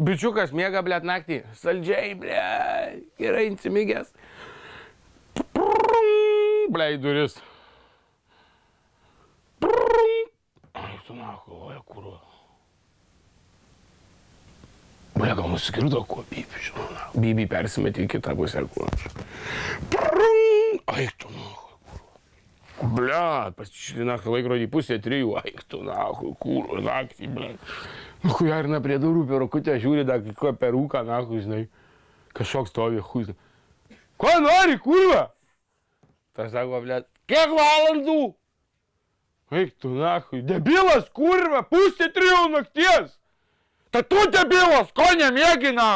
Bičiukas miega, blėt, naktį. Saldžiai, blėt. Gerai insimigęs. Blėt, duris. Ai, tu nahu, oja, kurva. Blėt, gal nusikirdo kuo, bibi, žinau. Bibi persimetė į kitą pusę, kur. Ai, tu nahu. Bля, pasižiūrė, na, laikrodį pusė trijų, aik tu, na, kūrų, naktį, bля. Nu, hujarina prie durų per rukutę žiūri, dar kai per rūką, na, žinai, kažkoks stovi, hui. Ko nori, kurva? Tas sako, bля, kiek valandų? Eik tu, na, debilas, kurva, pusė trijų nakties. Tai tu debilas, ko nemiegi, na,